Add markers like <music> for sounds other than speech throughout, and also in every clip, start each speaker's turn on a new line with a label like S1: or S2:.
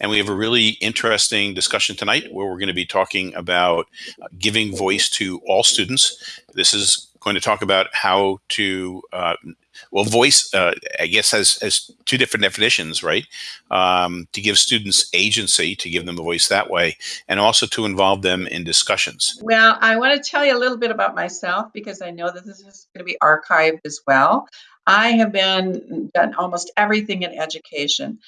S1: And we have a really interesting discussion tonight where we're going to be talking about giving voice to all students. This is going to talk about how to uh, well, voice, uh, I guess, has, has two different definitions, right? Um, to give students agency, to give them a voice that way, and also to involve them in discussions.
S2: Well, I want to tell you a little bit about myself because I know that this is going to be archived as well. I have been done almost everything in education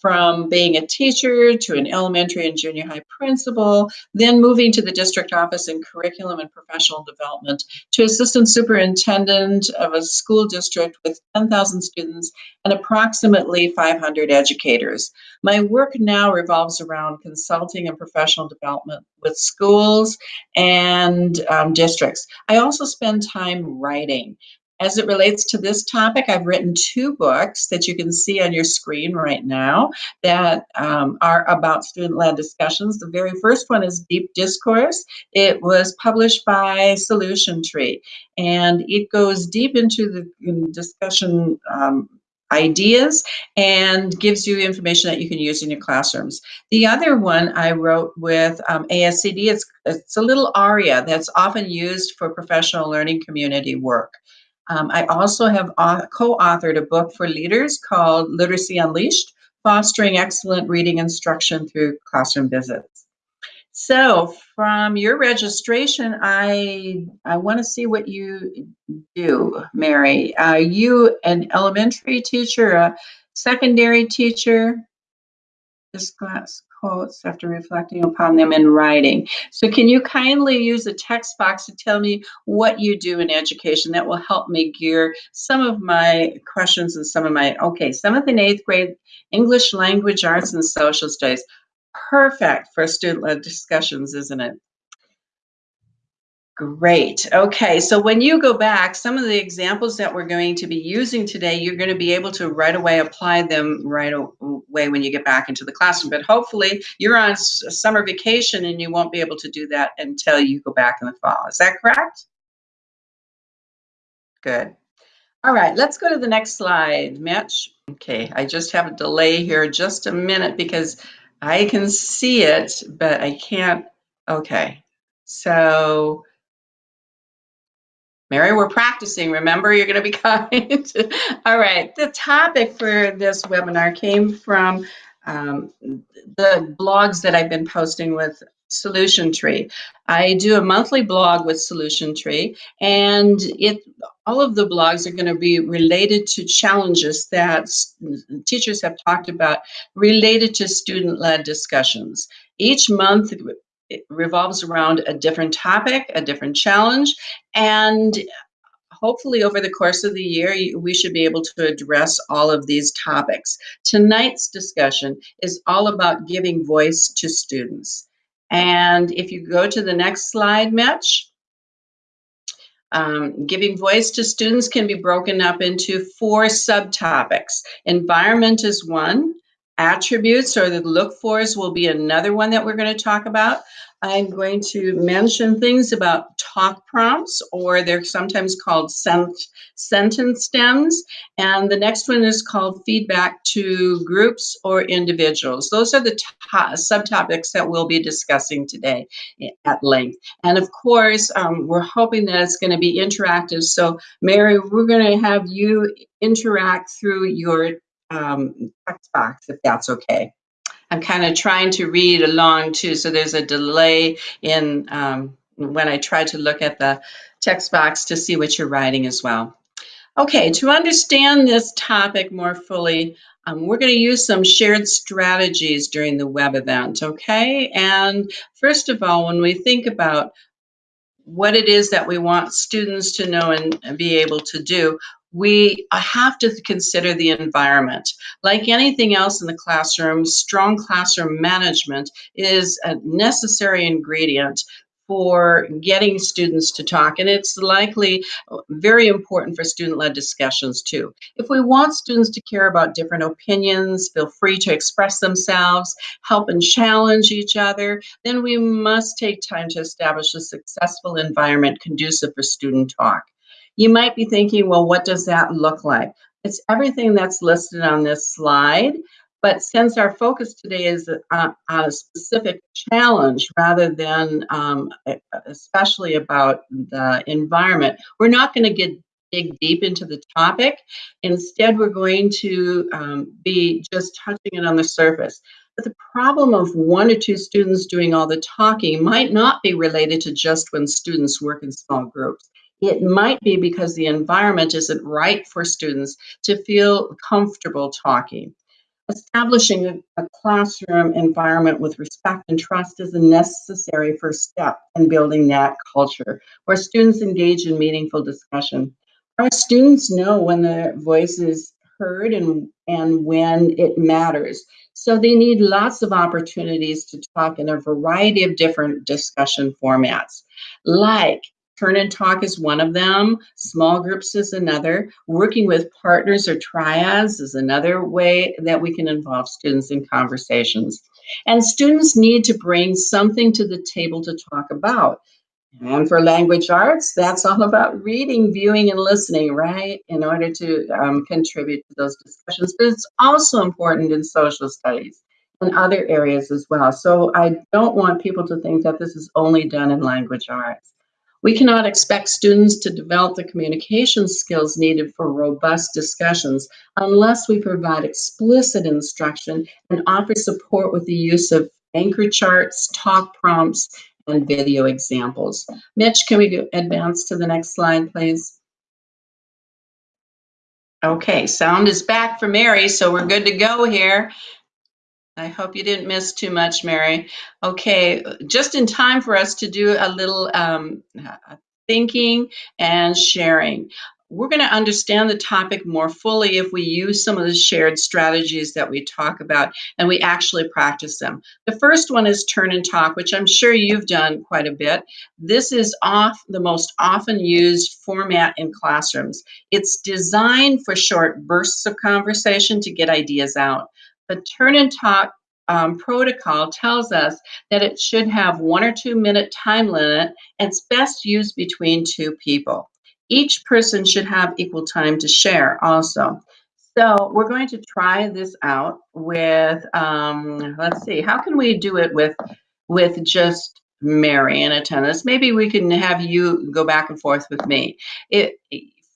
S2: from being a teacher to an elementary and junior high principal, then moving to the district office in curriculum and professional development to assistant superintendent of a school district with 10,000 students and approximately 500 educators. My work now revolves around consulting and professional development with schools and um, districts. I also spend time writing. As it relates to this topic, I've written two books that you can see on your screen right now that um, are about student-led discussions. The very first one is Deep Discourse. It was published by Solution Tree, and it goes deep into the discussion um, ideas and gives you information that you can use in your classrooms. The other one I wrote with um, ASCD, it's, it's a little aria that's often used for professional learning community work. Um, I also have co-authored a book for leaders called Literacy Unleashed, Fostering Excellent Reading Instruction Through Classroom Visits. So from your registration, I, I want to see what you do, Mary. Are you an elementary teacher, a secondary teacher? This class quotes after reflecting upon them in writing. So can you kindly use the text box to tell me what you do in education? That will help me gear some of my questions and some of my, okay, seventh and eighth grade English language arts and social studies. Perfect for student-led discussions, isn't it? Great. Okay, so when you go back, some of the examples that we're going to be using today, you're going to be able to right away apply them right away when you get back into the classroom. But hopefully you're on summer vacation and you won't be able to do that until you go back in the fall. Is that correct? Good. All right, let's go to the next slide, Mitch. Okay, I just have a delay here just a minute because I can see it, but I can't. Okay, so Mary, we're practicing. Remember, you're going to be <laughs> kind. All right. The topic for this webinar came from um, the blogs that I've been posting with Solution Tree. I do a monthly blog with Solution Tree, and it all of the blogs are going to be related to challenges that teachers have talked about related to student-led discussions. Each month, it revolves around a different topic, a different challenge, and hopefully over the course of the year, we should be able to address all of these topics. Tonight's discussion is all about giving voice to students. And if you go to the next slide, Mitch, um, giving voice to students can be broken up into four subtopics. Environment is one, attributes or the look fors will be another one that we're going to talk about. I'm going to mention things about talk prompts, or they're sometimes called sent sentence stems. And the next one is called feedback to groups or individuals. Those are the subtopics that we'll be discussing today at length. And of course, um, we're hoping that it's going to be interactive. So Mary, we're going to have you interact through your um, text box, if that's okay. I'm kind of trying to read along too, so there's a delay in um, when I try to look at the text box to see what you're writing as well. Okay, to understand this topic more fully, um, we're going to use some shared strategies during the web event, okay? And first of all, when we think about what it is that we want students to know and be able to do, we have to consider the environment. Like anything else in the classroom, strong classroom management is a necessary ingredient for getting students to talk. And it's likely very important for student-led discussions too. If we want students to care about different opinions, feel free to express themselves, help and challenge each other, then we must take time to establish a successful environment conducive for student talk. You might be thinking, well, what does that look like? It's everything that's listed on this slide. But since our focus today is on, on a specific challenge rather than um, especially about the environment, we're not going to get dig deep into the topic. Instead, we're going to um, be just touching it on the surface. But the problem of one or two students doing all the talking might not be related to just when students work in small groups. It might be because the environment isn't right for students to feel comfortable talking. Establishing a, classroom environment with respect and trust is a necessary first step in building that culture where students engage in meaningful discussion. Our students know when their voice is heard and, and when it matters. So they need lots of opportunities to talk in a variety of different discussion formats, like Turn and talk is one of them. Small groups is another. Working with partners or triads is another way that we can involve students in conversations. And students need to bring something to the table to talk about. And for language arts, that's all about reading, viewing, and listening, right? In order to um, contribute to those discussions. But it's also important in social studies and other areas as well. So I don't want people to think that this is only done in language arts. We cannot expect students to develop the communication skills needed for robust discussions unless we provide explicit instruction and offer support with the use of anchor charts, talk prompts, and video examples. Mitch, can we advance to the next slide, please? Okay, sound is back for Mary, so we're good to go here. I hope you didn't miss too much, Mary. Okay, just in time for us to do a little um, thinking and sharing we're going to understand the topic more fully if we use some of the shared strategies that we talk about and we actually practice them. The first one is turn and talk, which I'm sure you've done quite a bit. This is off the most often used format in classrooms. It's designed for short bursts of conversation to get ideas out. The turn and talk um, protocol tells us that it should have one or two minute time limit and it's best used between two people each person should have equal time to share also. So we're going to try this out with, um, let's see, how can we do it with, with just Mary in attendance? Maybe we can have you go back and forth with me. It,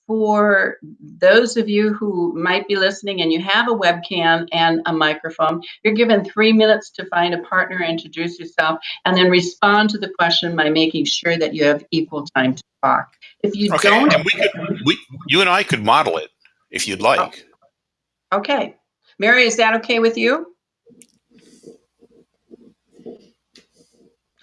S2: for those of you who might be listening and you have a webcam and a microphone, you're given three minutes to find a partner, introduce yourself, and then respond to the question by making sure that you have equal time to talk. If you
S1: okay,
S2: don't,
S1: and we could, we, you and I could model it if you'd like.
S2: Oh. Okay, Mary, is that okay with you?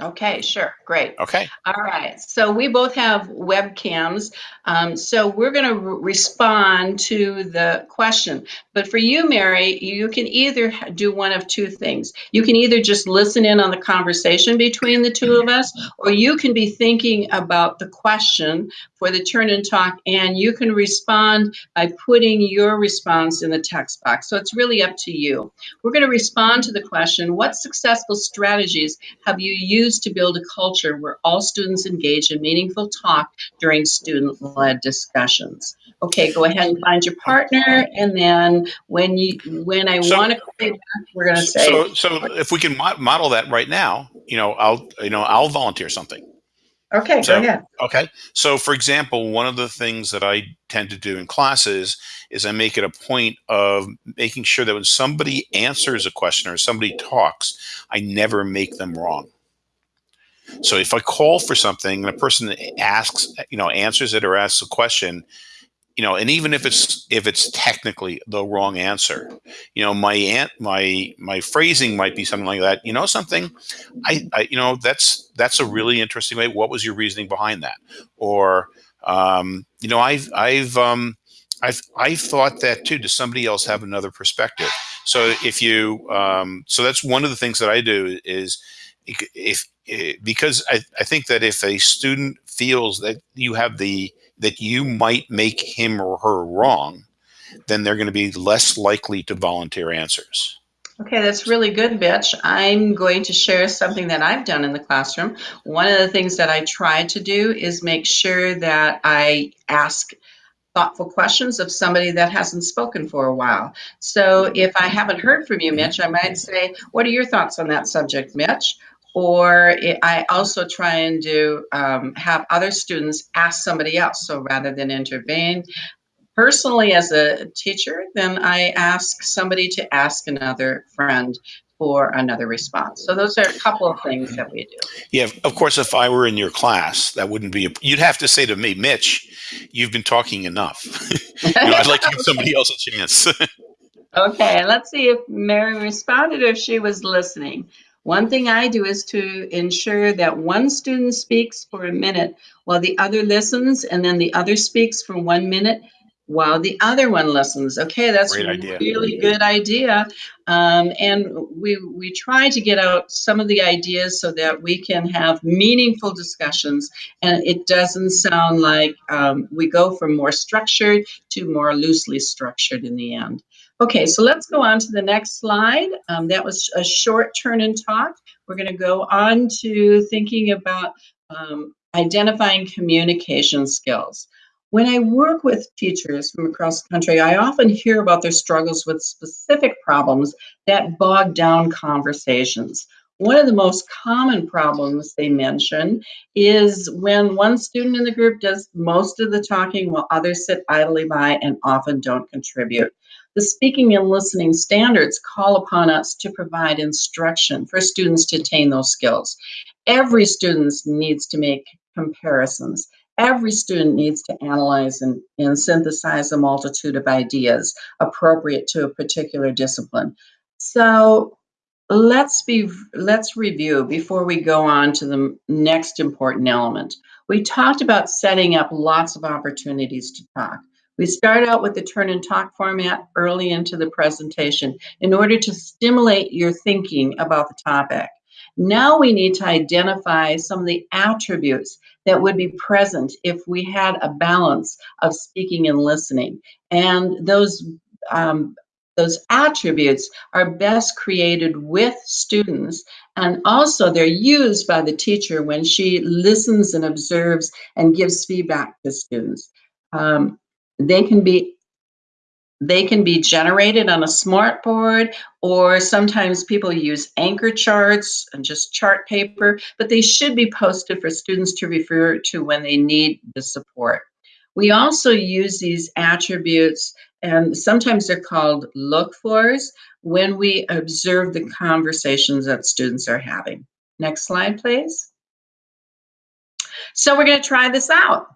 S2: Okay, sure, great.
S1: Okay.
S2: All right, so we both have webcams, um, so we're going to re respond to the question. But for you, Mary, you can either do one of two things. You can either just listen in on the conversation between the two of us, or you can be thinking about the question for the turn and talk, and you can respond by putting your response in the text box. So it's really up to you. We're going to respond to the question, what successful strategies have you used to build a culture where all students engage in meaningful talk during student-led discussions? Okay, go ahead and find your partner, and then when you when I so, want to back, we're going to say.
S1: So, so if we can model that right now, you know, I'll you know I'll volunteer something.
S2: Okay,
S1: so,
S2: go ahead.
S1: Okay. So, for example, one of the things that I tend to do in classes is I make it a point of making sure that when somebody answers a question or somebody talks, I never make them wrong. So if I call for something and a person asks, you know, answers it or asks a question, you know, and even if it's if it's technically the wrong answer, you know, my aunt, my my phrasing might be something like that. You know, something, I, I you know, that's that's a really interesting way. What was your reasoning behind that? Or, um, you know, I've I've um, I've I've thought that too. Does somebody else have another perspective? So if you, um, so that's one of the things that I do is if, if because I, I think that if a student feels that you have the that you might make him or her wrong, then they're going to be less likely to volunteer answers.
S2: Okay, that's really good, Mitch. I'm going to share something that I've done in the classroom. One of the things that I try to do is make sure that I ask thoughtful questions of somebody that hasn't spoken for a while. So if I haven't heard from you, Mitch, I might say, What are your thoughts on that subject, Mitch? Or I also try and do um, have other students ask somebody else. So rather than intervene, personally as a teacher, then I ask somebody to ask another friend for another response. So those are a couple of things that we do.
S1: Yeah, of course, if I were in your class, that wouldn't be. A, you'd have to say to me, Mitch, you've been talking enough. <laughs> you know, I'd like to give somebody else a chance. <laughs>
S2: okay, let's see if Mary responded or if she was listening. One thing I do is to ensure that one student speaks for a minute while the other listens, and then the other speaks for one minute while the other one listens. Okay, that's a really good idea. Um, and we we try to get out some of the ideas so that we can have meaningful discussions, and it doesn't sound like um, we go from more structured to more loosely structured in the end. Okay, so let's go on to the next slide. Um, that was a short turn and talk. We're going to go on to thinking about um, identifying communication skills. When I work with teachers from across the country, I often hear about their struggles with specific problems that bog down conversations. One of the most common problems they mention is when one student in the group does most of the talking while others sit idly by and often don't contribute. The speaking and listening standards call upon us to provide instruction for students to attain those skills. Every student needs to make comparisons every student needs to analyze and, and synthesize a multitude of ideas appropriate to a particular discipline. So let's be let's review before we go on to the next important element. We talked about setting up lots of opportunities to talk. We start out with the turn and talk format early into the presentation in order to stimulate your thinking about the topic. Now we need to identify some of the attributes that would be present if we had a balance of speaking and listening. And those um, those attributes are best created with students and also they're used by the teacher when she listens and observes and gives feedback to students. Um, they can be they can be generated on a smartboard, or sometimes people use anchor charts and just chart paper, but they should be posted for students to refer to when they need the support. We also use these attributes, and sometimes they're called look fors, when we observe the conversations that students are having. Next slide, please. So we're going to try this out.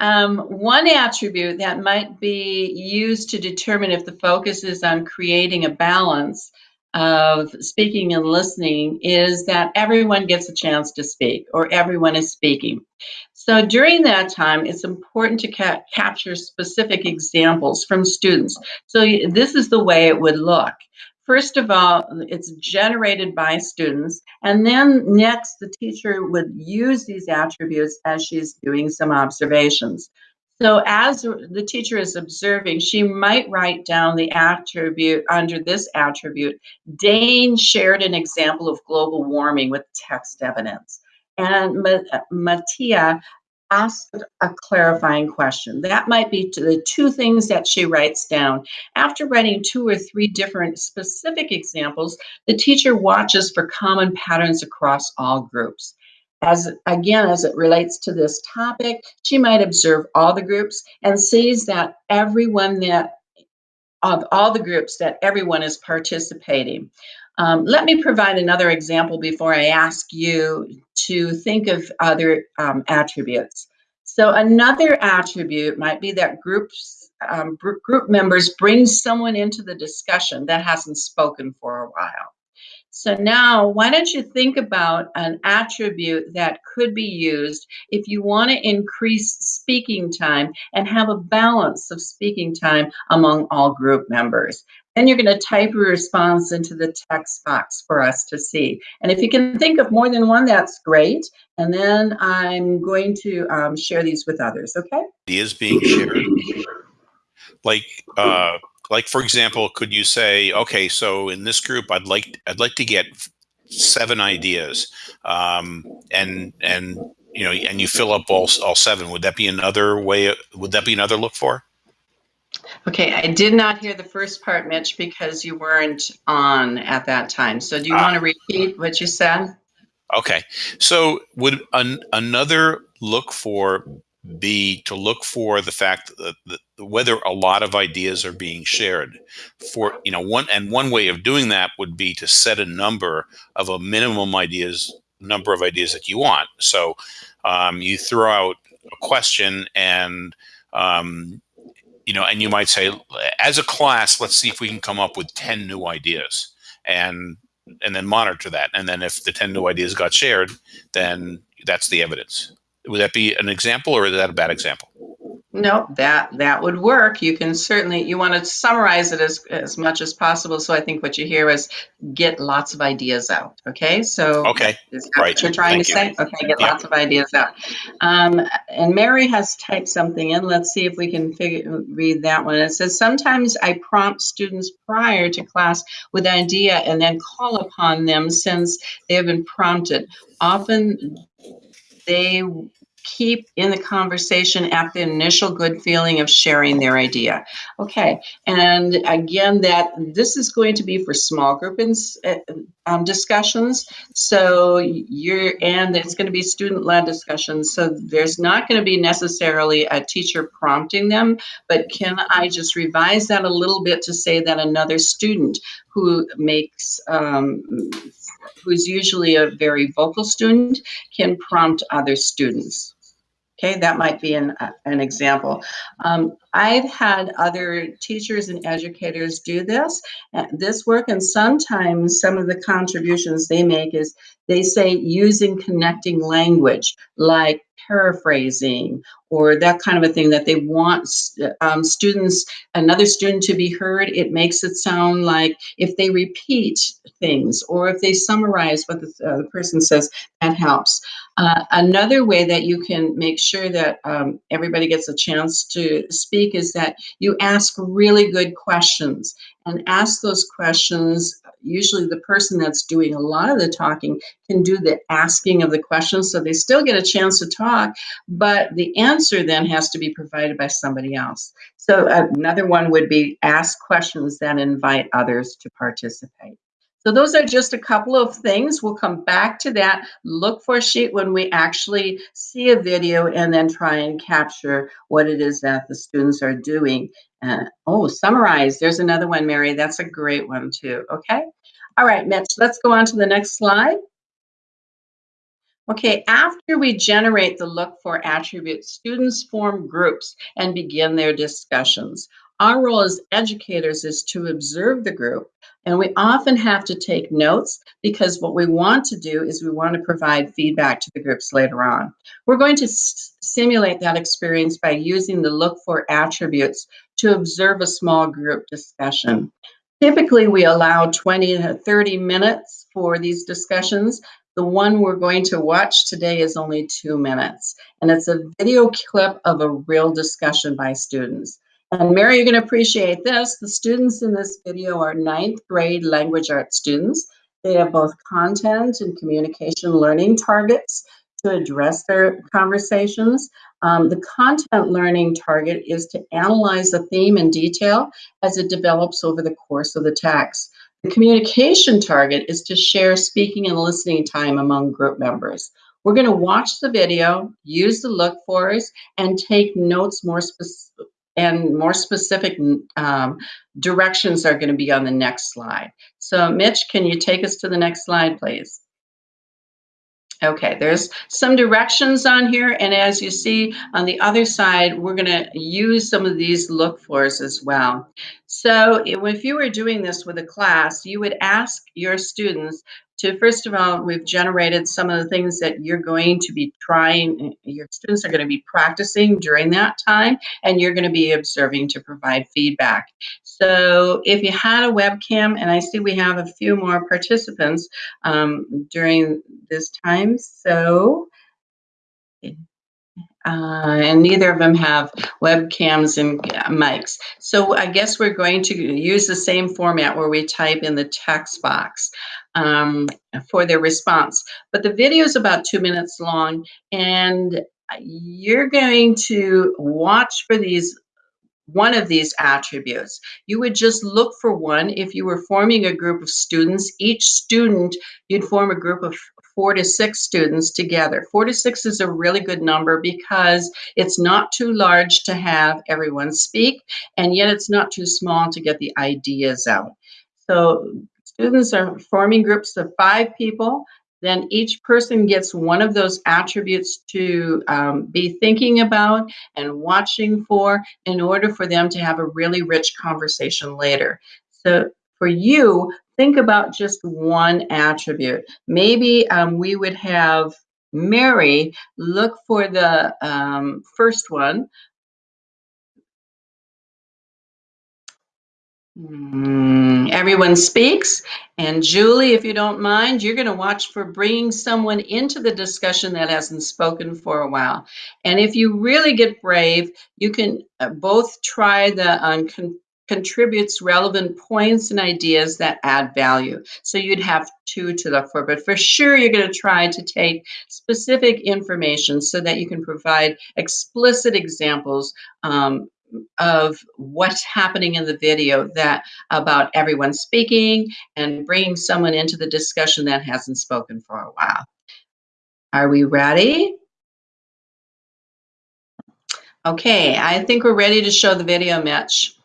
S2: Um, one attribute that might be used to determine if the focus is on creating a balance of speaking and listening is that everyone gets a chance to speak or everyone is speaking. So during that time, it's important to ca capture specific examples from students. So this is the way it would look. First of all, it's generated by students. And then next, the teacher would use these attributes as she's doing some observations. So as the teacher is observing, she might write down the attribute under this attribute. Dane shared an example of global warming with text evidence. And uh, Mattia ask a clarifying question. That might be the two things that she writes down. After writing two or three different specific examples, the teacher watches for common patterns across all groups. As again, as it relates to this topic, she might observe all the groups and sees that everyone that of all the groups that everyone is participating. Um, let me provide another example before I ask you to think of other um, attributes. So another attribute might be that groups um, group members bring someone into the discussion that hasn't spoken for a while. So now, why don't you think about an attribute that could be used if you want to increase speaking time and have a balance of speaking time among all group members. Then you're going to type your response into the text box for us to see. And if you can think of more than one, that's great. And then I'm going to um, share these with others, okay?
S1: Ideas being shared. Like, uh, like for example, could you say, okay, so in this group, I'd like I'd like to get seven ideas, um, and and you know, and you fill up all all seven. Would that be another way? Would that be another look for?
S2: Okay, I did not hear the first part, Mitch, because you weren't on at that time. So do you
S1: Ah.
S2: want to repeat what you said?
S1: Okay, so would an, another look for be to look for the fact that, that whether a lot of ideas are being shared for you know one and one way of doing that would be to set a number of a minimum ideas number of ideas that you want so um, you throw out a question and um, you know and you might say as a class let's see if we can come up with 10 new ideas and and then monitor that. And then if the 10 new ideas got shared then that's the evidence. Would that be an example or is that a bad example
S2: No, that that would work. You can certainly you want to summarize it as as much as possible. So I think what you hear is get lots of ideas out. Okay, so
S1: okay
S2: is that
S1: right.
S2: what you're trying to
S1: Thank
S2: say? Okay, get
S1: Yeah.
S2: lots of ideas out. Um, and Mary has typed something in. Let's see if we can figure read that one. It says sometimes I prompt students prior to class with an idea and then call upon them since they have been prompted. Often they keep in the conversation at the initial good feeling of sharing their idea. Okay, and again, that this is going to be for small group ins- uh, um, discussions. So you're and it's going to be student-led discussions. So there's not going to be necessarily a teacher prompting them, but can I just revise that a little bit to say that another student who makes um, who's usually a very vocal student can prompt other students. Okay, that might be an, uh, an example. Um, I've had other teachers and educators do this, this work, and sometimes some of the contributions they make is they say using connecting language like paraphrasing or that kind of a thing that they want um, students, another student to be heard. It makes it sound like if they repeat things or if they summarize what the, uh, the person says, that helps. Uh, another way that you can make sure that um, everybody gets a chance to speak is that you ask really good questions and ask those questions. Usually, the person that's doing a lot of the talking can do the asking of the questions, so they still get a chance to talk, but the answer then has to be provided by somebody else. So, another one would be ask questions that invite others to participate. So those are just a couple of things. We'll come back to that. Look for a sheet when we actually see a video and then try and capture what it is that the students are doing. Uh, oh, summarize. There's another one, Mary. That's a great one too. Okay. All right, Mitch, let's go on to the next slide. Okay, after we generate the look for attributes, students form groups and begin their discussions. Our role as educators is to observe the group, and we often have to take notes because what we want to do is we want to provide feedback to the groups later on. We're going to simulate that experience by using the look for attributes to observe a small group discussion. Typically, we allow 20 to 30 minutes for these discussions. The one we're going to watch today is only two minutes, and it's a video clip of a real discussion by students. And Mary, you're going to appreciate this. The students in this video are ninth grade language arts students. They have both content and communication learning targets to address their conversations. Um, the content learning target is to analyze a theme in detail as it develops over the course of the text. The communication target is to share speaking and listening time among group members. We're going to watch the video, use the look fors, and take notes more specific and more specific um, directions are going to be on the next slide. So Mitch, can you take us to the next slide, please? Okay, there's some directions on here, and as you see on the other side, we're going to use some of these look fors as well. So if you were doing this with a class, you would ask your students to, first of all, we've generated some of the things that you're going to be trying, your students are going to be practicing during that time, and you're going to be observing to provide feedback. So if you had a webcam, and I see we have a few more participants um, during this time, so Uh, and neither of them have webcams and mics. So I guess we're going to use the same format where we type in the text box um, for their response. But the video is about two minutes long, and you're going to watch for these one of these attributes. You would just look for one if you were forming a group of students. Each student, you'd form a group of four to six students together. Four to six is a really good number because it's not too large to have everyone speak, and yet it's not too small to get the ideas out. So students are forming groups of five people then each person gets one of those attributes to um, be thinking about and watching for in order for them to have a really rich conversation later. So for you, think about just one attribute. Maybe um, we would have Mary look for the um, first one, Mm, everyone speaks. And Julie, if you don't mind, you're going to watch for bringing someone into the discussion that hasn't spoken for a while. And if you really get brave, you can uh, both try the um, contributes relevant points and ideas that add value. So you'd have two to look for, but for sure you're going to try to take specific information so that you can provide explicit examples um, of what's happening in the video that about everyone speaking and bringing someone into the discussion that hasn't spoken for a while. Are we ready? Okay, I think we're ready to show the video, Mitch.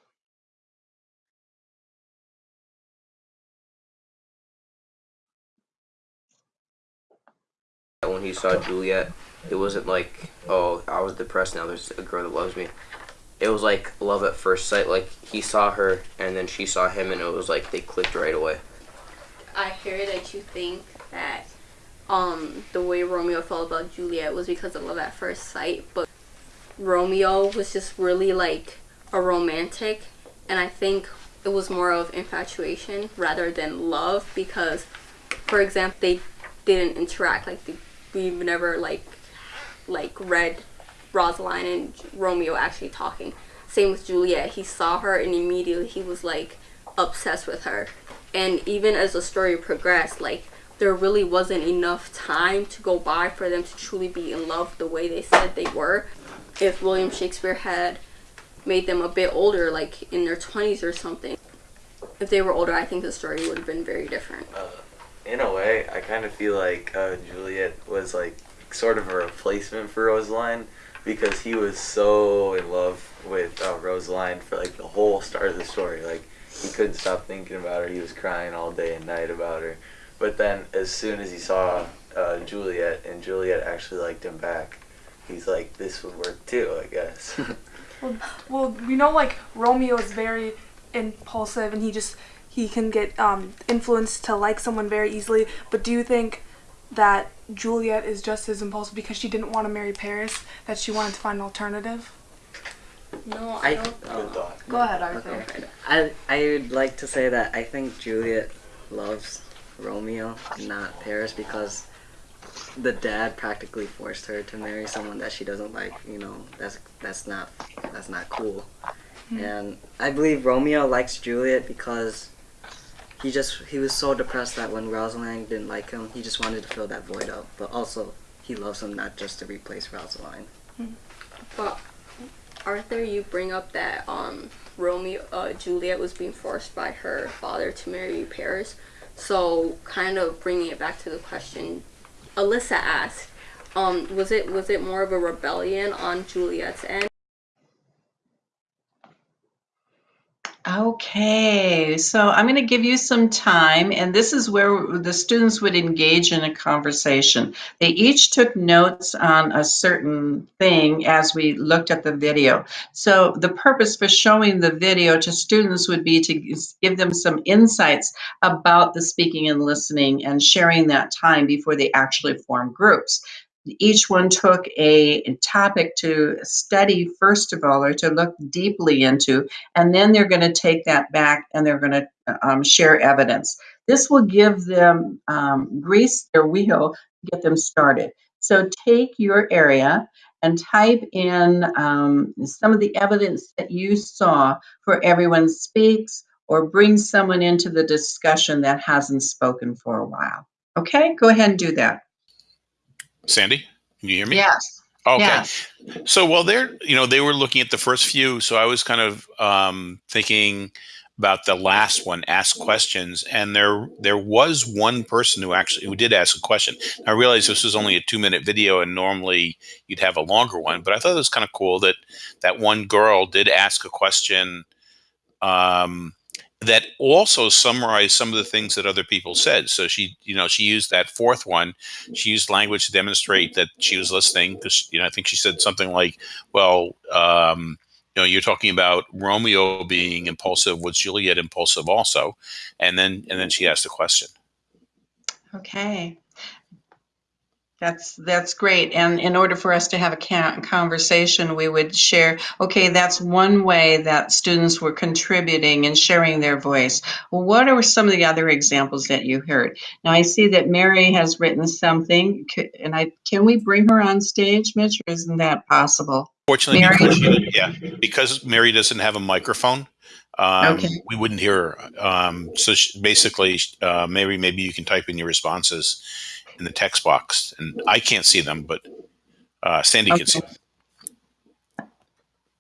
S3: When he saw Juliet, it wasn't like, oh, I was depressed now, there's a girl that loves me it was like love at first sight. Like he saw her and then she saw him, and it was like they clicked right away.
S4: I hear that you think that um, the way Romeo felt about Juliet was because of love at first sight, but Romeo was just really like a romantic, and I think it was more of infatuation rather than love because, for example, they didn't interact like they, we've never like like read Rosaline and Romeo actually talking. Same with Juliet. He saw her and immediately he was like obsessed with her. And even as the story progressed, like there really wasn't enough time to go by for them to truly be in love the way they said they were. If William Shakespeare had made them a bit older, like in their 20s or something, if they were older, I think the story would have been very different.
S5: Uh, In a way, I kind of feel like uh, Juliet was like sort of a replacement for Rosaline because he was so in love with uh, Rosaline for like the whole start of the story. Like he couldn't stop thinking about her. He was crying all day and night about her. But then as soon as he saw uh, Juliet and Juliet actually liked him back, he's like, this would work too, I guess. <laughs>
S6: well, well, we know like Romeo is very impulsive and he just he can get um, influenced to like someone very easily. But do you think that Juliet is just as impulsive because she didn't want to marry Paris that she wanted to find an alternative?
S4: No, I, don't.
S5: Uh,
S6: Go ahead, Arthur.
S7: Okay. I I would like to say that I think Juliet loves Romeo, not Paris, because the dad practically forced her to marry someone that she doesn't like. You know, that's that's not that's not cool. Mm-hmm. And I believe Romeo likes Juliet because he just he was so depressed that when Rosaline didn't like him, he just wanted to fill that void up. But also, he loves him not just to replace Rosaline.
S4: Hmm. But Arthur, you bring up that um, Romeo uh, Juliet was being forced by her father to marry Paris. So, kind of bringing it back to the question, Alyssa asked, um, was it was it more of a rebellion on Juliet's end?
S2: Okay, so I'm going to give you some time, and this is where the students would engage in a conversation. They each took notes on a certain thing as we looked at the video. So the purpose for showing the video to students would be to give them some insights about the speaking and listening and sharing that time before they actually form groups each one took a topic to study first of all or to look deeply into and then they're going to take that back and they're going to um, share evidence this will give them um, grease their wheel get them started so take your area and type in um, some of the evidence that you saw for everyone speaks or bring someone into the discussion that hasn't spoken for a while. Okay, go ahead and do that.
S1: Sandi, can you hear me?
S2: Yes.
S1: Okay.
S2: Yes.
S1: So, while they're, you know, they were looking at the first few. So I was kind of um, thinking about the last one, ask questions. And there, there was one person who actually, who did ask a question. I realized this was only a two minute video and normally you'd have a longer one, but I thought it was kind of cool that that one girl did ask a question um, that also summarized some of the things that other people said. So she, you know, she used that fourth one. She used language to demonstrate that she was listening because, you know, I think she said something like, well, um, you know, you're talking about Romeo being impulsive. Was Juliet impulsive also? And then, and then she asked a question.
S2: Okay. That's that's great. And in order for us to have a conversation, we would share. Okay, that's one way that students were contributing and sharing their voice. Well, what are some of the other examples that you heard? Now I see that Mary has written something, and I can we bring her on stage, Mitch, or isn't that possible?
S1: Fortunately,
S2: Mary?
S1: because she, yeah, because Mary doesn't have a microphone, um,
S2: Okay.
S1: we wouldn't hear her. Um, so she, basically, uh, Mary, maybe you can type in your responses in the text box, and I can't see them, but uh, Sandi can see.
S2: Okay.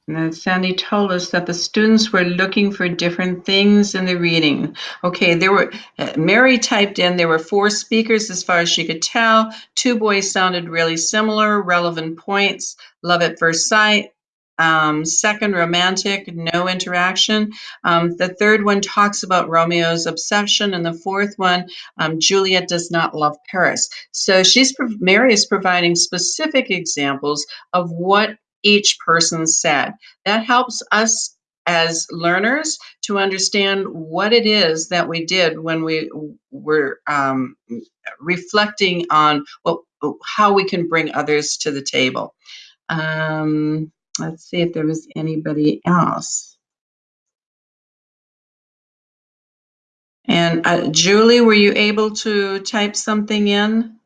S2: And Sandi told us that the students were looking for different things in the reading. Okay, there were, uh, Mary typed in, there were four speakers as far as she could tell. Two boys sounded really similar, relevant points, love at first sight. Um, second, romantic, no interaction. Um, the third one talks about Romeo's obsession. And the fourth one, um, Juliet does not love Paris. So she's, Mary is providing specific examples of what each person said. That helps us as learners to understand what it is that we did when we were um, reflecting on how we can bring others to the table. Um, let's see if there was anybody else. And uh, Julie, were you able to type something in?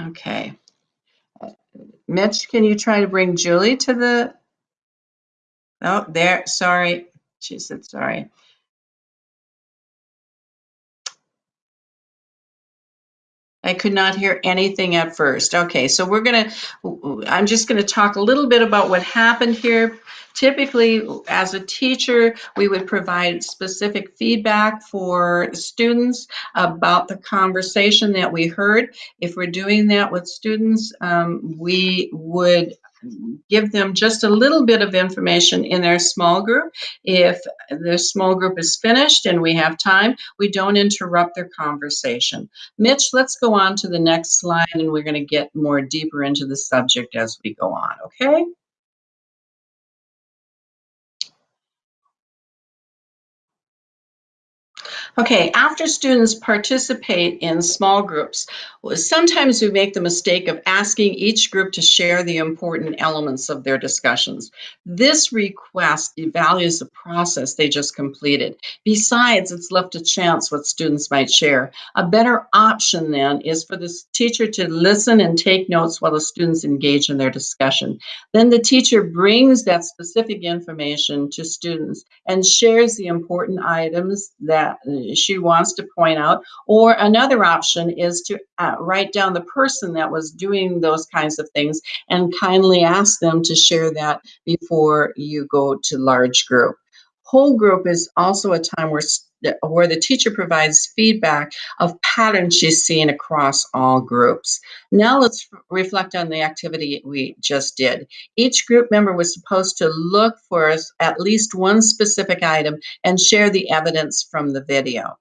S2: Okay. Mitch, can you try to bring Julie to the? Oh, there, sorry. She said sorry. I could not hear anything at first. Okay, so we're gonna, I'm just gonna talk a little bit about what happened here. Typically, as a teacher, we would provide specific feedback for students about the conversation that we heard. If we're doing that with students, um, we would Mm-hmm. give them just a little bit of information in their small group. If the small group is finished and we have time, we don't interrupt their conversation. Mitch, let's go on to the next slide and we're going to get more deeper into the subject as we go on, okay? Okay, after students participate in small groups, sometimes we make the mistake of asking each group to share the important elements of their discussions. This request devalues the process they just completed. Besides, it's left to chance what students might share. A better option then is for the teacher to listen and take notes while the students engage in their discussion. Then the teacher brings that specific information to students and shares the important items that she wants to point out. Or another option is to uh, write down the person that was doing those kinds of things and kindly ask them to share that before you go to large group. Whole group is also a time where, where the teacher provides feedback of patterns she's seen across all groups. Now let's reflect on the activity we just did. Each group member was supposed to look for at least one specific item and share the evidence from the video.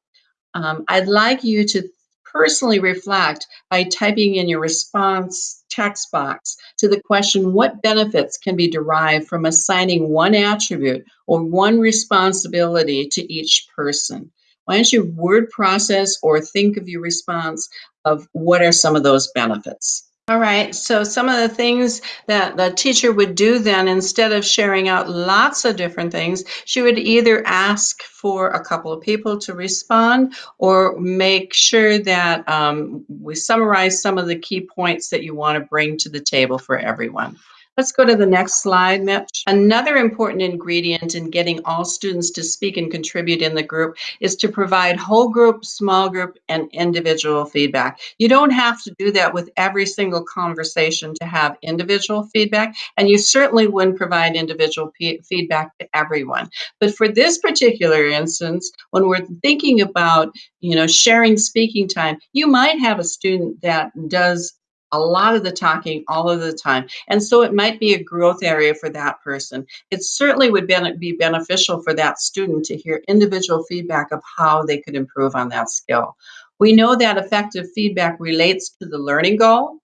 S2: Um, I'd like you to personally reflect by typing in your response text box to the question what benefits can be derived from assigning one attribute or one responsibility to each person. Why don't you word process or think of your response of what are some of those benefits? All right, so some of the things that the teacher would do then, instead of sharing out lots of different things, she would either ask for a couple of people to respond or make sure that um, we summarize some of the key points that you want to bring to the table for everyone. Let's go to the next slide, Mitch. Another important ingredient in getting all students to speak and contribute in the group is to provide whole group, small group, and individual feedback. You don't have to do that with every single conversation to have individual feedback, and you certainly wouldn't provide individual feedback to everyone. But for this particular instance, when we're thinking about, you know, sharing speaking time, you might have a student that does a lot of the talking all of the time. And so it might be a growth area for that person. It certainly would be beneficial for that student to hear individual feedback of how they could improve on that skill. We know that effective feedback relates to the learning goal,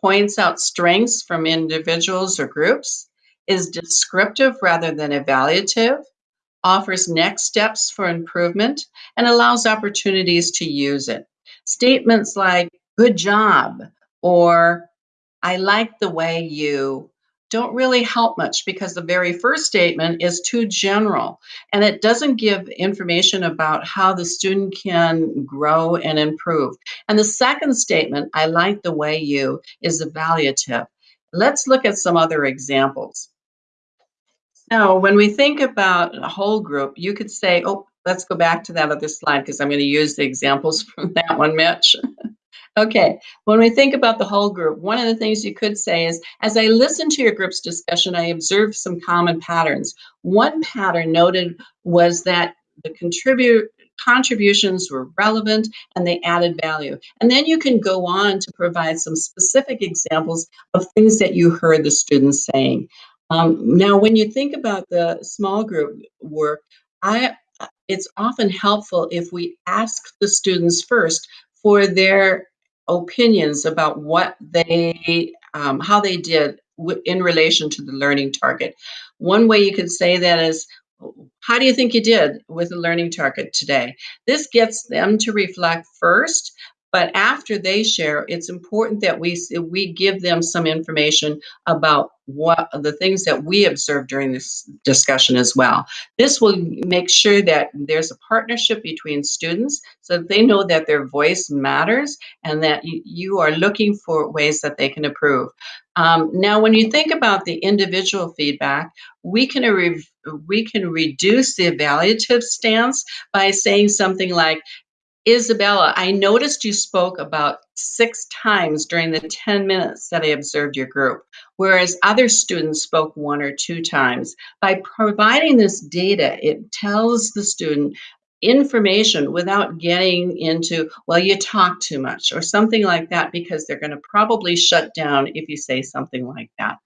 S2: points out strengths from individuals or groups, is descriptive rather than evaluative, offers next steps for improvement, and allows opportunities to use it. Statements like, good job, or I like the way you don't really help much because the very first statement is too general and it doesn't give information about how the student can grow and improve. And the second statement, I like the way you, is evaluative. Let's look at some other examples. Now, when we think about a whole group, you could say, oh, let's go back to that other slide because I'm going to use the examples <laughs> from that one, Mitch. <laughs> Okay, when we think about the whole group, one of the things you could say is, as I listened to your group's discussion, I observed some common patterns. One pattern noted was that the contribute contributions were relevant and they added value. And then you can go on to provide some specific examples of things that you heard the students saying. Um, now, when you think about the small group work, I it's often helpful if we ask the students first for their opinions about what they, um, how they did in relation to the learning target. One way you could say that is, how do you think you did with the learning target today? This gets them to reflect first but after they share, it's important that we we give them some information about what the things that we observed during this discussion as well. This will make sure that there's a partnership between students so that they know that their voice matters and that you, are looking for ways that they can improve. Um, now, when you think about the individual feedback, we can we can reduce the evaluative stance by saying something like, Isabella, I noticed you spoke about six times during the 10 minutes that I observed your group, whereas other students spoke one or two times. By providing this data, it tells the student information without getting into, well, you talk too much or something like that, because they're going to probably shut down if you say something like that.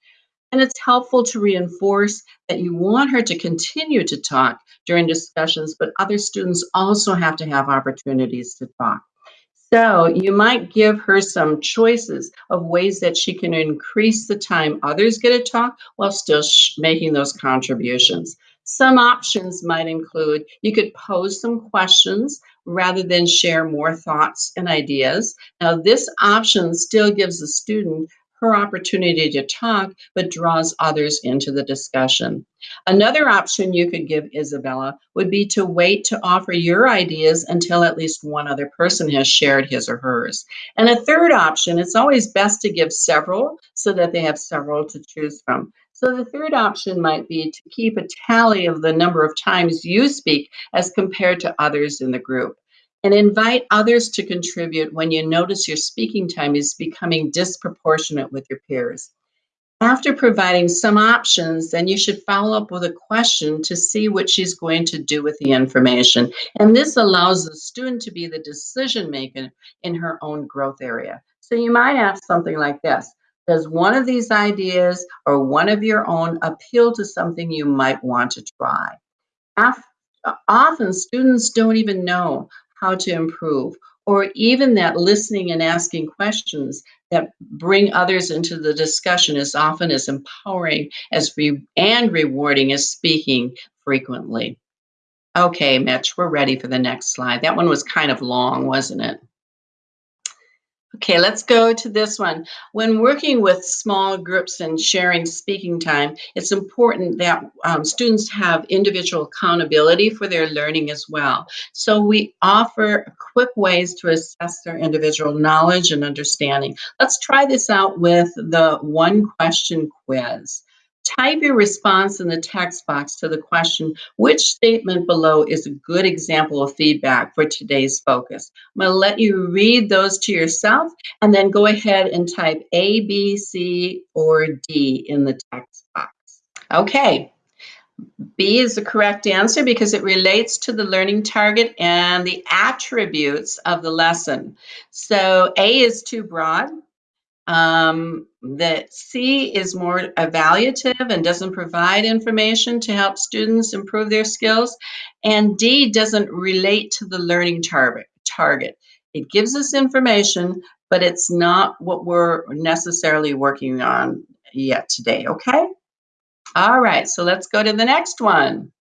S2: And it's helpful to reinforce that you want her to continue to talk during discussions, but other students also have to have opportunities to talk. So you might give her some choices of ways that she can increase the time others get to talk while still making those contributions. Some options might include you could pose some questions rather than share more thoughts and ideas. Now, this option still gives the student her opportunity to talk, but draws others into the discussion. Another option you could give Isabella would be to wait to offer your ideas until at least one other person has shared his or hers. And a third option, it's always best to give several so that they have several to choose from. So the third option might be to keep a tally of the number of times you speak as compared to others in the group and invite others to contribute when you notice your speaking time is becoming disproportionate with your peers. After providing some options, then you should follow up with a question to see what she's going to do with the information. And this allows the student to be the decision maker in her own growth area. So you might ask something like this. Does one of these ideas or one of your own appeal to something you might want to try? often students don't even know how to improve, or even that listening and asking questions that bring others into the discussion is often as empowering as re- and rewarding as speaking frequently. Okay, Mitch, we're ready for the next slide. That one was kind of long, wasn't it? Okay, let's go to this one. When working with small groups and sharing speaking time, it's important that um, students have individual accountability for their learning as well. So we offer quick ways to assess their individual knowledge and understanding. Let's try this out with the one question quiz. Type your response in the text box to the question, which statement below is a good example of feedback for today's focus? I'm to let you read those to yourself and then go ahead and type A, B, C, or D in the text box. Okay. B is the correct answer because it relates to the learning target and the attributes of the lesson. So A is too broad. Um, the C is more evaluative and doesn't provide information to help students improve their skills. And D doesn't relate to the learning target. target. It gives us information, but it's not what we're necessarily working on yet today, okay? All right, so let's go to the next one.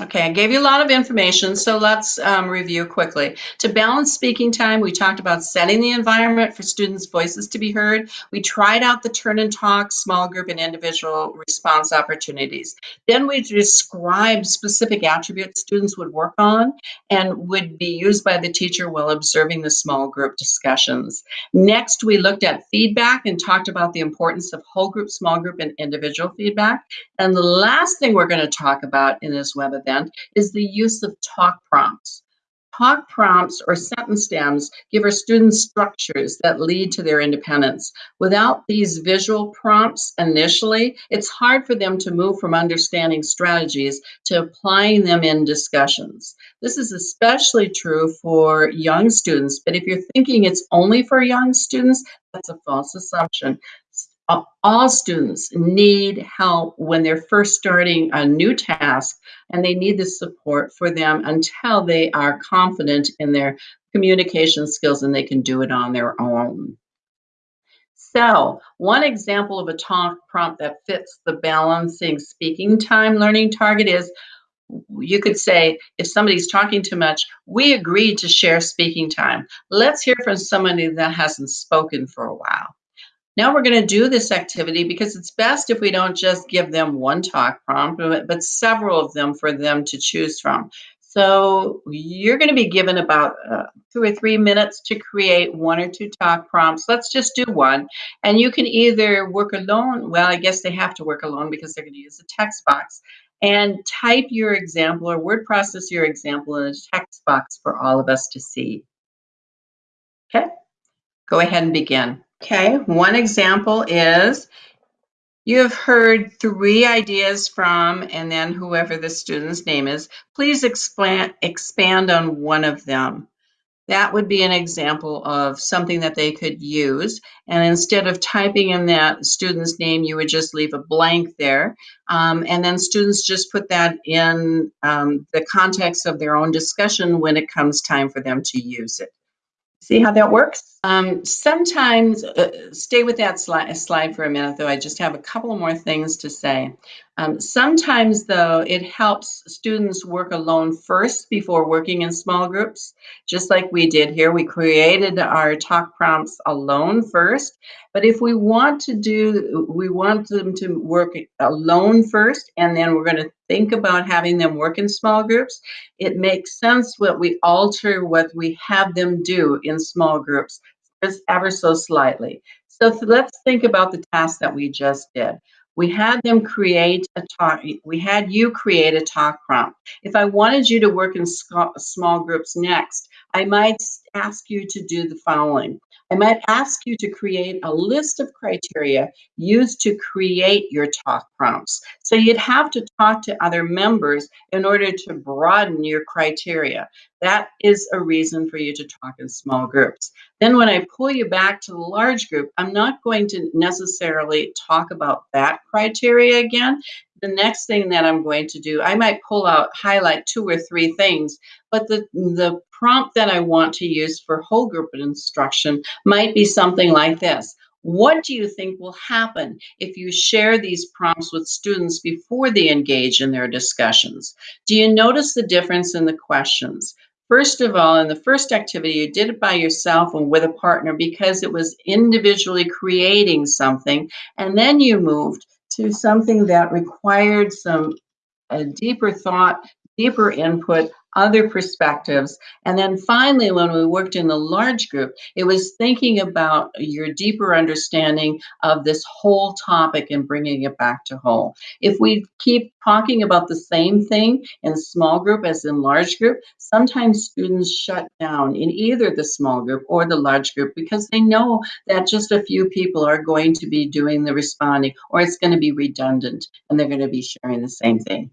S2: Okay, I gave you a lot of information, so let's um, review quickly. To balance speaking time, we talked about setting the environment for students' voices to be heard. We tried out the turn and talk, small group, and individual response opportunities. Then we described specific attributes students would work on and would be used by the teacher while observing the small group discussions. Next, we looked at feedback and talked about the importance of whole group, small group, and individual feedback. And the last thing we're going to talk about in this web event is the use of talk prompts. Talk prompts or sentence stems give our students structures that lead to their independence. Without these visual prompts initially, it's hard for them to move from understanding strategies to applying them in discussions. This is especially true for young students, but if you're thinking it's only for young students, that's a false assumption all students need help when they're first starting a new task and they need the support for them until they are confident in their communication skills and they can do it on their own. So one example of a talk prompt that fits the balancing speaking time learning target is you could say if somebody's talking too much, we agreed to share speaking time. Let's hear from somebody that hasn't spoken for a while. Now we're going to do this activity because it's best if we don't just give them one talk prompt, but several of them for them to choose from. So you're going to be given about uh, two or three minutes to create one or two talk prompts. Let's just do one. And you can either work alone. Well, I guess they have to work alone because they're going to use a text box. And type your example or word process your example in a text box for all of us to see. Okay, go ahead and begin. Okay, one example is you have heard three ideas from, and then whoever the student's name is, please expand, expand on one of them. That would be an example of something that they could use. And instead of typing in that student's name, you would just leave a blank there. Um, and then students just put that in um, the context of their own discussion when it comes time for them to use it. See how that works? Um, sometimes, uh, stay with that slide, slide for a minute though, I just have a couple more things to say. Um, sometimes though, it helps students work alone first before working in small groups, just like we did here. We created our talk prompts alone first, but if we want to do, we want them to work alone first, and then we're gonna think about having them work in small groups, it makes sense what we alter what we have them do in small groups just ever so slightly. So let's think about the task that we just did. We had them create a talk, we had you create a talk prompt. If I wanted you to work in small groups next, I might ask you to do the following. I might ask you to create a list of criteria used to create your talk prompts. So you'd have to talk to other members in order to broaden your criteria. That is a reason for you to talk in small groups. Then when I pull you back to the large group, I'm not going to necessarily talk about that criteria again. The next thing that I'm going to do, I might pull out, highlight two or three things, but the, the prompt that I want to use for whole group instruction might be something like this. What do you think will happen if you share these prompts with students before they engage in their discussions? Do you notice the difference in the questions? First of all, in the first activity, you did it by yourself and with a partner because it was individually creating something. And then you moved to something that required some a deeper thought, deeper input, other perspectives. And then finally, when we worked in the large group, it was thinking about your deeper understanding of this whole topic and bringing it back to whole. If we keep talking about the same thing in small group as in large group, sometimes students shut down in either the small group or the large group because they know that just a few people are going to be doing the responding or it's going to be redundant and they're going to be sharing the same thing.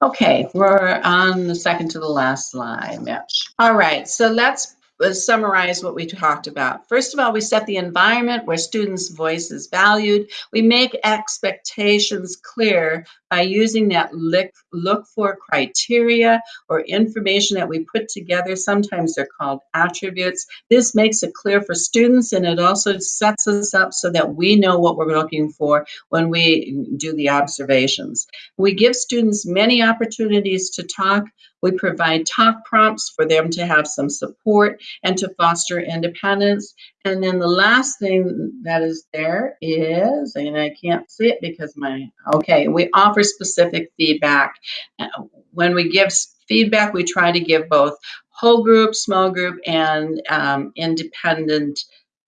S2: Okay, we're on the second to the last slide, Mitch. All right, so let's uh, summarize what we talked about. First of all, we set the environment where students' voice is valued. We make expectations clear by using that look, look for criteria or information that we put together. Sometimes they're called attributes. This makes it clear for students and it also sets us up so that we know what we're looking for when we do the observations. We give students many opportunities to talk. We provide talk prompts for them to have some support and to foster independence. And then the last thing that is there is, and I can't see it because my, okay, we offer specific feedback. Uh, When we give feedback, we try to give both whole group, small group, and um, independent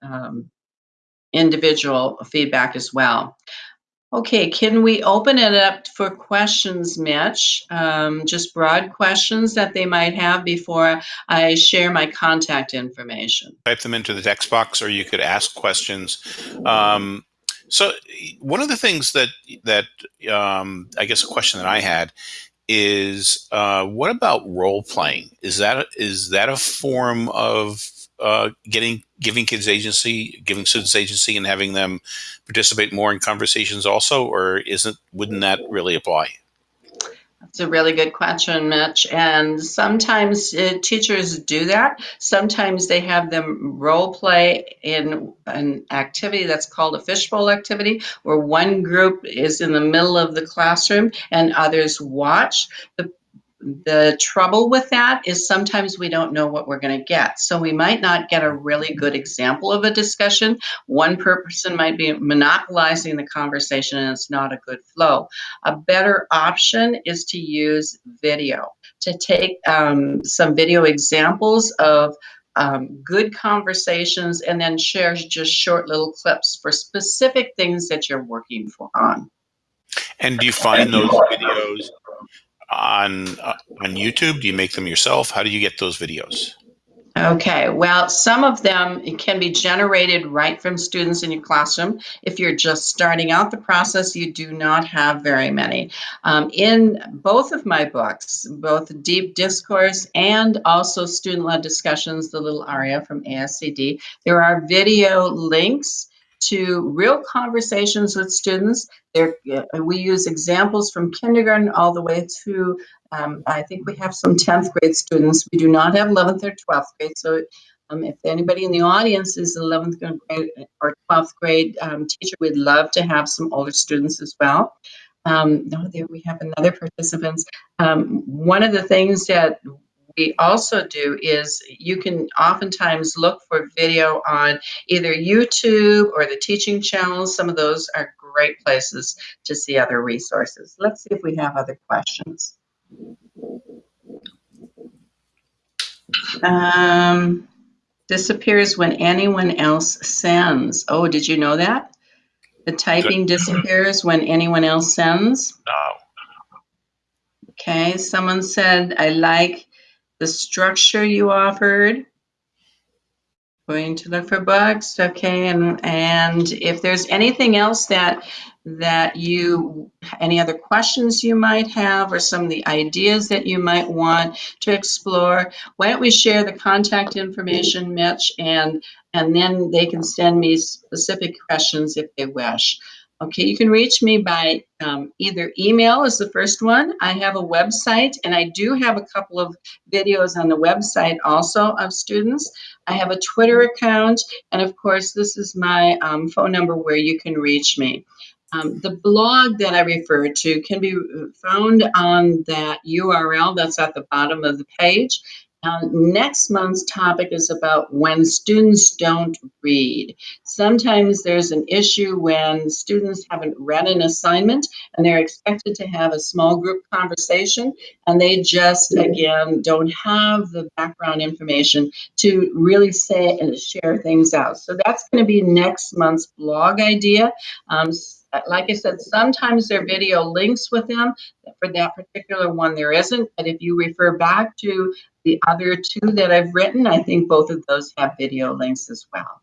S2: um, individual feedback as well. Okay, can we open it up for questions, Mitch? Um, just broad questions that they might have before I share my contact information.
S1: type them into the text box or you could ask questions um, so one of the things that that um, i guess a question that i had is uh, what about role playing is that is that a form of uh, getting giving kids agency giving students agency and having them participate more in conversations also or isn't wouldn't that really apply
S2: That's a really good question, Mitch. And sometimes uh, teachers do that. Sometimes they have them role play in an activity that's called a fishbowl activity, where one group is in the middle of the classroom and others watch. The the trouble with that is sometimes we don't know what we're going to get. So we might not get a really good example of a discussion. One person might be monopolizing the conversation and it's not a good flow. A better option is to use video, to take um, some video examples of um, good conversations and then share just short little clips for specific things that you're working for on.
S1: and do you find those videos on uh, on youtube do you make them yourself how do you get those videos
S2: Okay, well, some of them can be generated right from students in your classroom. If you're just starting out the process, you do not have very many. Um, in both of my books, both Deep Discourse and also Student Led Discussions, the little aria from ASCD, there are video links to real conversations with students. There, uh, we use examples from kindergarten all the way through um, I think we have some 10th grade students. We do not have 11th or 12th grade. So um, if anybody in the audience is 11th grade or 12th grade um, teacher, we'd love to have some older students as well. Um, no, there we have another participants. Um, one of the things that we also do is you can oftentimes look for video on either YouTube or the teaching channels. Some of those are great places to see other resources. Let's see if we have other questions. Um, disappears when anyone else sends. Oh, did you know that? The typing disappears when anyone else sends.
S1: no
S2: Okay, someone said, I like the structure you offered. Going to look for bugs, okay, and, and if there's anything else that, that you, any other questions you might have or some of the ideas that you might want to explore, why don't we share the contact information, Mitch, and, and then they can send me specific questions if they wish. Okay, you can reach me by um, either email is the first one. I have a website and I do have a couple of videos on the website also of students. I have a Twitter account and of course this is my um, phone number where you can reach me. Um, the blog that I refer to can be found on that URL that's at the bottom of the page. Um, next month's topic is about when students don't read. Sometimes there's an issue when students haven't read an assignment and they're expected to have a small group conversation and they just, again, don't have the background information to really say and share things out. So that's going to be next month's blog idea. Um, like I said, sometimes there video links with them. For that particular one, there isn't. But if you refer back to the other two that I've written, I think both of those have video links as well.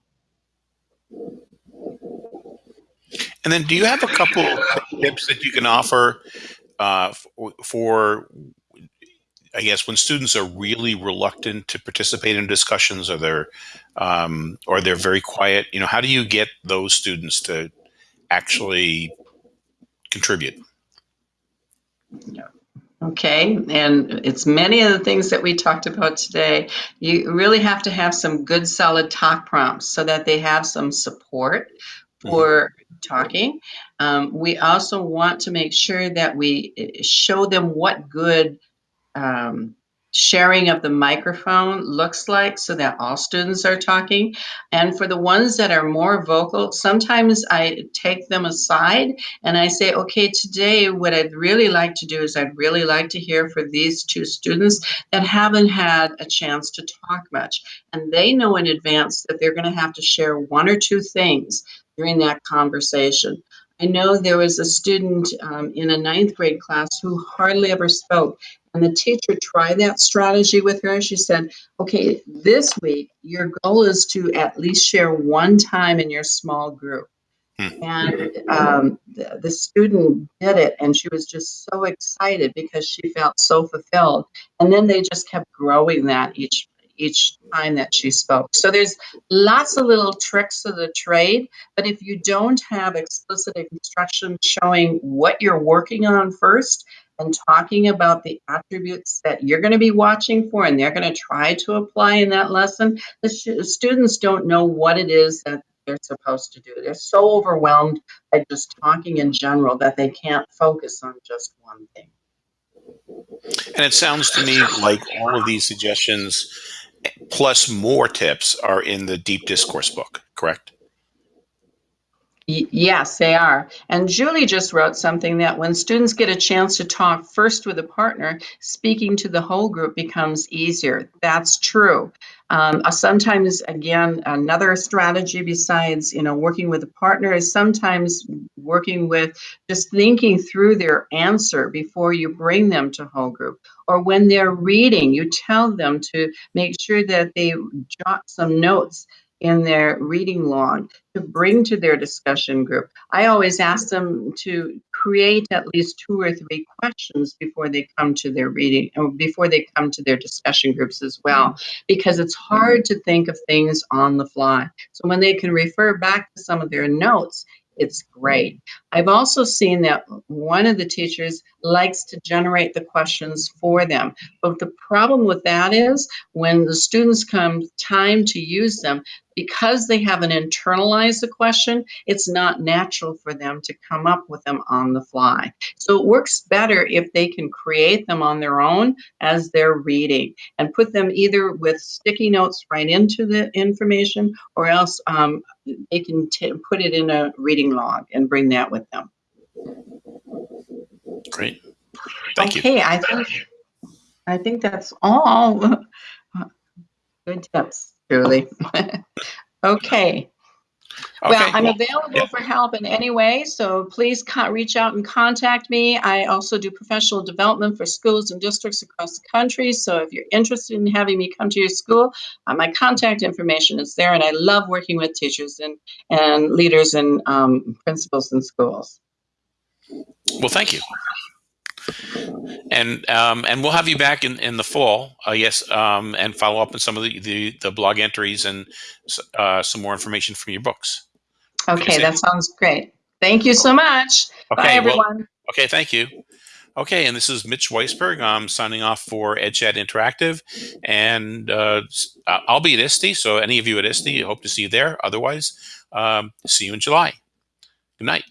S1: And then, do you have a couple tips that you can offer uh, for, for, I guess, when students are really reluctant to participate in discussions, or they're, um, or they're very quiet? You know, how do you get those students to actually contribute?
S2: Yeah. Okay, and it's many of the things that we talked about today. You really have to have some good, solid talk prompts so that they have some support for talking. Um, we also want to make sure that we eh, show them what good um, sharing of the microphone looks like so that all students are talking. And for the ones that are more vocal, sometimes I take them aside and I say, okay, today what I'd really like to do is I'd really like to hear for these two students that haven't had a chance to talk much. And they know in advance that they're going to have to share one or two things during that conversation. I know there was a student um, in a ninth grade class who hardly ever spoke. And the teacher tried that strategy with her. She said, okay, this week, your goal is to at least share one time in your small group. Hmm. And um, the, the, student did it, and she was just so excited because she felt so fulfilled. And then they just kept growing that each each time that she spoke. So there's lots of little tricks of the trade, but if you don't have explicit instruction showing what you're working on first and talking about the attributes that you're going to be watching for and they're going to try to apply in that lesson, the students don't know what it is that they're supposed to do. They're so overwhelmed by just talking in general that they can't focus on just one thing.
S1: And it sounds to me like all of these suggestions plus more tips are in the deep discourse book, correct?
S2: yes, they are. And Julie just wrote something that when students get a chance to talk first with a partner, speaking to the whole group becomes easier. That's true. Um, uh, sometimes, again, another strategy besides, you know, working with a partner is sometimes working with just thinking through their answer before you bring them to whole group. Or when they're reading, you tell them to make sure that they jot some notes in their reading log to bring to their discussion group. I always ask them to create at least two or three questions before they come to their reading or before they come to their discussion groups as well, because it's hard to think of things on the fly. So when they can refer back to some of their notes, it's great. I've also seen that one of the teachers likes to generate the questions for them. But the problem with that is when the students come time to use them, because they haven't internalized the question, it's not natural for them to come up with them on the fly. So it works better if they can create them on their own as they're reading and put them either with sticky notes right into the information or else um, they can put it in a reading log and bring that with them.
S1: Great. Thank
S2: okay,
S1: you.
S2: I think I think that's all. <laughs> Good tips, Julie. <laughs> okay. Well, I'm
S1: well,
S2: available
S1: yeah.
S2: for help in any way, so please reach out and contact me. I also do professional development for schools and districts across the country. So if you're interested in having me come to your school, uh, my contact information is there, and I love working with teachers and, and leaders and um, principals in schools.
S1: Well, thank you. And um, and we'll have you back in, in the fall, uh, yes, um, and follow up on some of the, the, the blog entries and uh, some more information from your books.
S2: Okay, that sounds great. Thank you so much. Bye,
S1: Okay, well,
S2: everyone.
S1: okay, thank you. Okay, and this is Mitch Weisberg. I'm signing off for EdChat Interactive, and uh, uh, I'll be at ISTE. So any of you at ISTE, hope to see you there. Otherwise, um, see you in July. Good night.